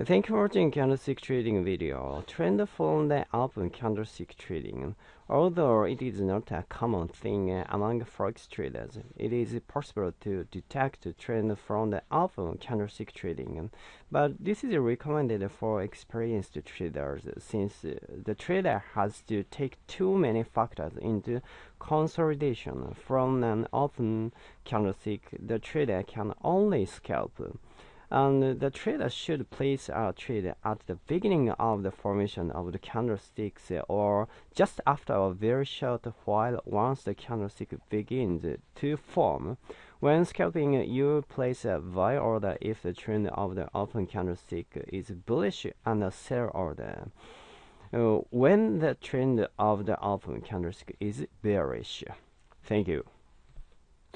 Thank you for watching candlestick trading video. Trend from the open candlestick trading. Although it is not a common thing among forex traders, it is possible to detect trend from the open candlestick trading. But this is recommended for experienced traders since the trader has to take too many factors into consolidation. From an open candlestick, the trader can only scalp and the trader should place a trade at the beginning of the formation of the candlesticks or just after a very short while once the candlestick begins to form. When scalping, you place a buy order if the trend of the open candlestick is bullish and a sell order. Uh, when the trend of the open candlestick is bearish. Thank you.